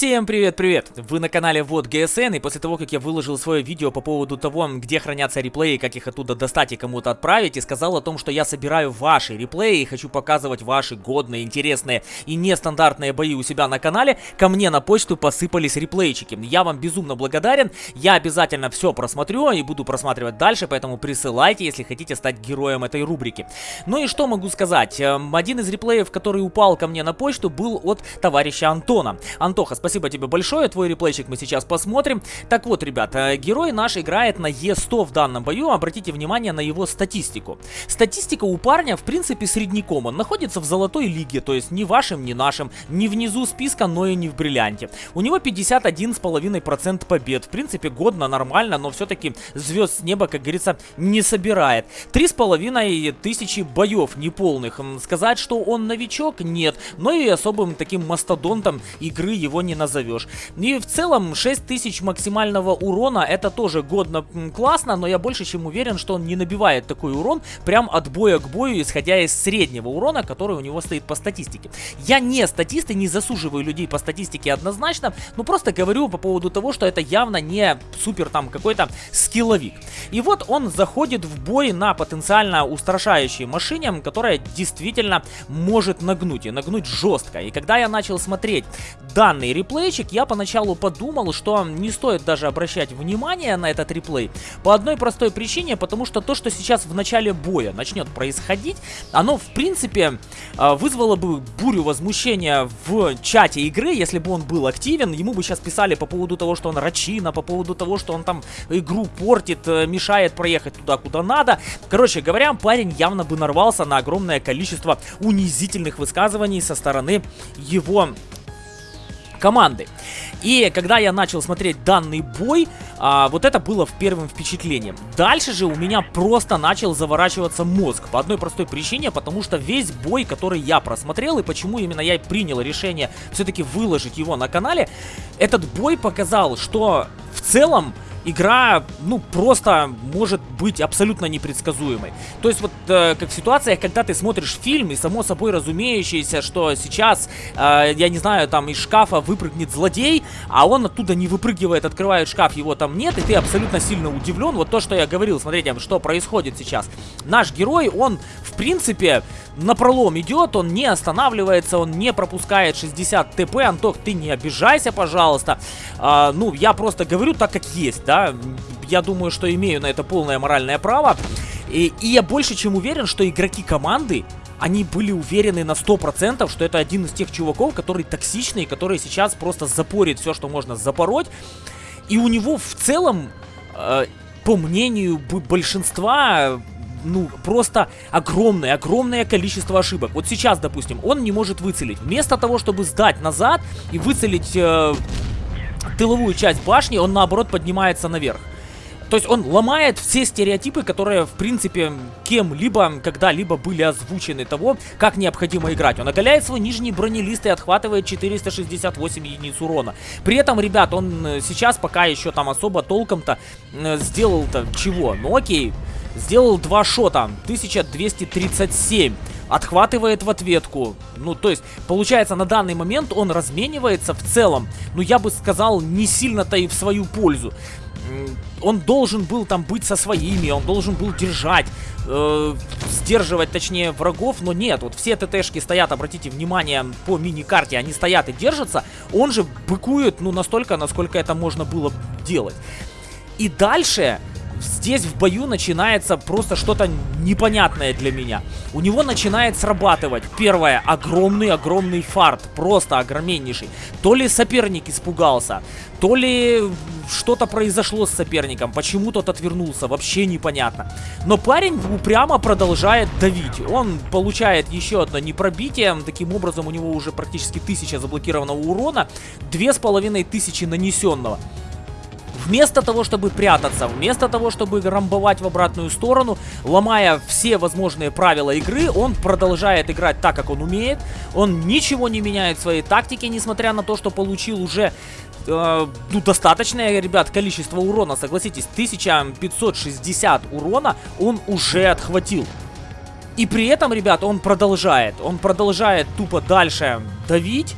Всем привет-привет! Вы на канале Вот ГСН, и после того, как я выложил свое видео по поводу того, где хранятся реплеи, как их оттуда достать и кому-то отправить, и сказал о том, что я собираю ваши реплеи и хочу показывать ваши годные, интересные и нестандартные бои у себя на канале, ко мне на почту посыпались реплейчики. Я вам безумно благодарен, я обязательно все просмотрю и буду просматривать дальше, поэтому присылайте, если хотите стать героем этой рубрики. Ну и что могу сказать? Эм, один из реплеев, который упал ко мне на почту, был от товарища Антона. Антоха, спасибо спасибо тебе большое, твой реплейчик мы сейчас посмотрим. Так вот, ребята, герой наш играет на Е100 в данном бою, обратите внимание на его статистику. Статистика у парня, в принципе, средняком, он находится в золотой лиге, то есть ни вашим, ни нашим, ни внизу списка, но и не в бриллианте. У него 51,5% побед, в принципе, годно, нормально, но все-таки звезд с неба, как говорится, не собирает. 3,5 тысячи боев неполных. Сказать, что он новичок, нет, но и особым таким мастодонтом игры его не назовешь. И в целом 6000 максимального урона это тоже годно классно, но я больше чем уверен, что он не набивает такой урон прям от боя к бою, исходя из среднего урона, который у него стоит по статистике. Я не статист и не засуживаю людей по статистике однозначно, но просто говорю по поводу того, что это явно не супер там какой-то скилловик. И вот он заходит в бой на потенциально устрашающей машине, которая действительно может нагнуть и нагнуть жестко. И когда я начал смотреть данный реплей, реплейчик, я поначалу подумал, что не стоит даже обращать внимание на этот реплей. По одной простой причине, потому что то, что сейчас в начале боя начнет происходить, оно в принципе а, вызвало бы бурю возмущения в чате игры, если бы он был активен. Ему бы сейчас писали по поводу того, что он рачина, по поводу того, что он там игру портит, э, мешает проехать туда, куда надо. Короче говоря, парень явно бы нарвался на огромное количество унизительных высказываний со стороны его команды. И когда я начал смотреть данный бой, а, вот это было в первым впечатлением. Дальше же у меня просто начал заворачиваться мозг. По одной простой причине, потому что весь бой, который я просмотрел, и почему именно я принял решение все-таки выложить его на канале, этот бой показал, что в целом игра, ну, просто может быть абсолютно непредсказуемой. То есть вот э, как в ситуациях, когда ты смотришь фильм, и само собой разумеющееся, что сейчас, э, я не знаю, там из шкафа выпрыгнет злодей, а он оттуда не выпрыгивает, открывает шкаф, его там нет, и ты абсолютно сильно удивлен. Вот то, что я говорил, смотрите, что происходит сейчас. Наш герой, он, в принципе, на пролом идет, он не останавливается, он не пропускает 60 ТП. Антох, ты не обижайся, пожалуйста. А, ну, я просто говорю так, как есть, да. Я думаю, что имею на это полное моральное право. И, и я больше чем уверен, что игроки команды, они были уверены на 100%, что это один из тех чуваков, который токсичный, который сейчас просто запорит все, что можно запороть. И у него в целом, э, по мнению большинства ну, просто огромное, огромное количество ошибок. Вот сейчас, допустим, он не может выцелить. Вместо того, чтобы сдать назад и выцелить э, тыловую часть башни, он, наоборот, поднимается наверх. То есть он ломает все стереотипы, которые, в принципе, кем-либо когда-либо были озвучены того, как необходимо играть. Он оголяет свой нижний бронелист и отхватывает 468 единиц урона. При этом, ребят, он э, сейчас пока еще там особо толком-то э, сделал-то чего? Ну окей, Сделал два шота. 1237. Отхватывает в ответку. Ну, то есть, получается, на данный момент он разменивается в целом. Ну, я бы сказал, не сильно-то и в свою пользу. Он должен был там быть со своими, он должен был держать, э, сдерживать, точнее, врагов, но нет. Вот все ТТшки стоят, обратите внимание, по мини-карте, они стоят и держатся. Он же быкует, ну, настолько, насколько это можно было делать. И дальше здесь в бою начинается просто что-то непонятное для меня. У него начинает срабатывать, первое, огромный-огромный фарт, просто огромнейший. То ли соперник испугался, то ли что-то произошло с соперником, почему тот отвернулся, вообще непонятно. Но парень упрямо продолжает давить. Он получает еще одно непробитие, таким образом у него уже практически тысяча заблокированного урона, две с половиной тысячи нанесенного. Вместо того, чтобы прятаться, вместо того, чтобы рамбовать в обратную сторону, ломая все возможные правила игры, он продолжает играть так, как он умеет. Он ничего не меняет в своей тактике, несмотря на то, что получил уже э, ну, достаточное, ребят, количество урона. Согласитесь, 1560 урона он уже отхватил. И при этом, ребят, он продолжает. Он продолжает тупо дальше давить.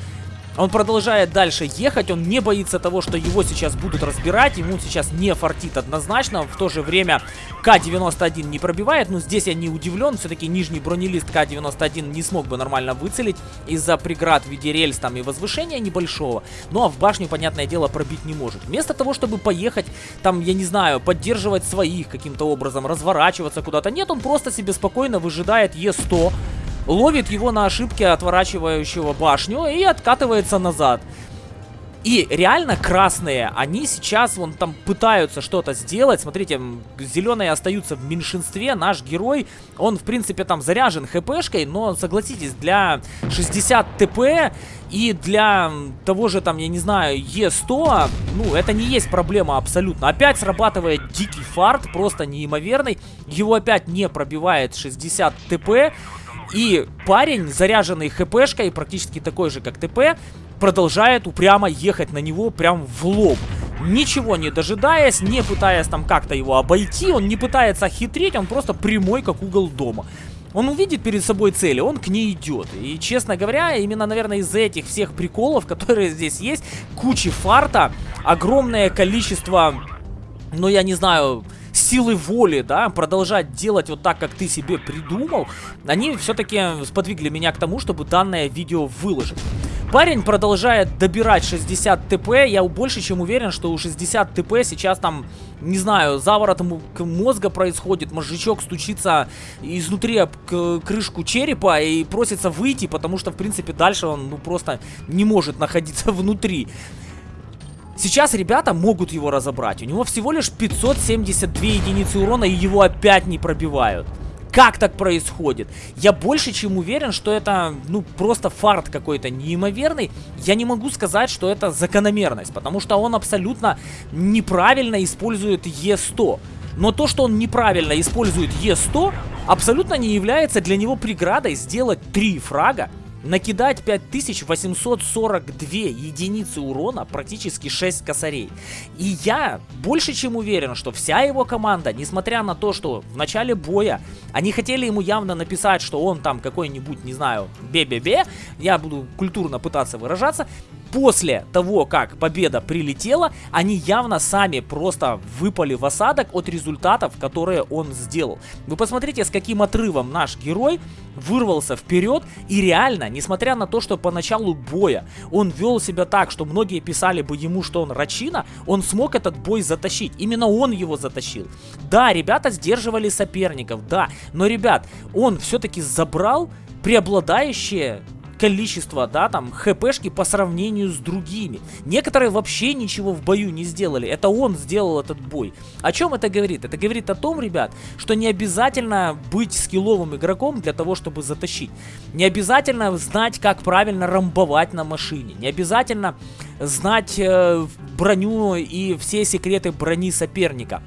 Он продолжает дальше ехать, он не боится того, что его сейчас будут разбирать, ему сейчас не фартит однозначно, в то же время К-91 не пробивает, но здесь я не удивлен, все-таки нижний бронелист К-91 не смог бы нормально выцелить из-за преград в виде рельс там и возвышения небольшого, ну а в башню, понятное дело, пробить не может. Вместо того, чтобы поехать, там, я не знаю, поддерживать своих каким-то образом, разворачиваться куда-то, нет, он просто себе спокойно выжидает Е100, ловит его на ошибке отворачивающего башню и откатывается назад. И реально красные, они сейчас вон там пытаются что-то сделать. Смотрите, зеленые остаются в меньшинстве. Наш герой, он в принципе там заряжен хпшкой, но согласитесь, для 60 ТП и для того же там, я не знаю, Е100, ну это не есть проблема абсолютно. Опять срабатывает дикий фарт, просто неимоверный. Его опять не пробивает 60 ТП. И парень, заряженный хпшкой, практически такой же, как ТП, продолжает упрямо ехать на него прям в лоб. Ничего не дожидаясь, не пытаясь там как-то его обойти, он не пытается хитрить, он просто прямой, как угол дома. Он увидит перед собой цели, он к ней идет. И, честно говоря, именно, наверное, из-за этих всех приколов, которые здесь есть, кучи фарта, огромное количество, ну, я не знаю силы воли, да, продолжать делать вот так, как ты себе придумал, они все-таки сподвигли меня к тому, чтобы данное видео выложить. Парень продолжает добирать 60 ТП. Я больше чем уверен, что у 60 ТП сейчас там, не знаю, заворот мозга происходит. Мозжечок стучится изнутри об крышку черепа и просится выйти, потому что, в принципе, дальше он ну, просто не может находиться внутри. Сейчас ребята могут его разобрать. У него всего лишь 572 единицы урона, и его опять не пробивают. Как так происходит? Я больше чем уверен, что это, ну, просто фарт какой-то неимоверный. Я не могу сказать, что это закономерность, потому что он абсолютно неправильно использует Е100. Но то, что он неправильно использует Е100, абсолютно не является для него преградой сделать 3 фрага накидать 5842 единицы урона, практически 6 косарей. И я больше чем уверен, что вся его команда, несмотря на то, что в начале боя они хотели ему явно написать, что он там какой-нибудь, не знаю, бе-бе-бе, я буду культурно пытаться выражаться, после того, как победа прилетела, они явно сами просто выпали в осадок от результатов, которые он сделал. Вы посмотрите, с каким отрывом наш герой вырвался вперед и реально, несмотря на то, что по началу боя он вел себя так, что многие писали бы ему, что он рачина, он смог этот бой затащить. Именно он его затащил. Да, ребята сдерживали соперников, да, но, ребят, он все-таки забрал преобладающее количество, да, там, хпшки по сравнению с другими. Некоторые вообще ничего в бою не сделали. Это он сделал этот бой. О чем это говорит? Это говорит о том, ребят, что не обязательно быть скилловым игроком для того, чтобы затащить. Не обязательно знать, как правильно рамбовать на машине. Не обязательно знать э, броню и все секреты брони соперника.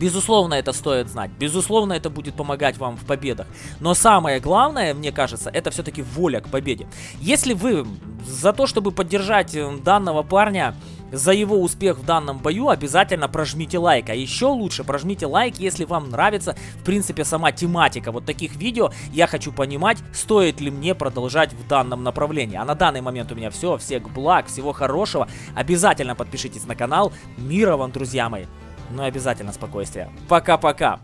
Безусловно, это стоит знать. Безусловно, это будет помогать вам в победах. Но самое главное, мне кажется, это все-таки воля к победе. Если вы за то, чтобы поддержать э, данного парня, за его успех в данном бою обязательно прожмите лайк. А еще лучше прожмите лайк, если вам нравится, в принципе, сама тематика вот таких видео. Я хочу понимать, стоит ли мне продолжать в данном направлении. А на данный момент у меня все. Всех благ, всего хорошего. Обязательно подпишитесь на канал. Мира вам, друзья мои! Но обязательно спокойствие. Пока-пока.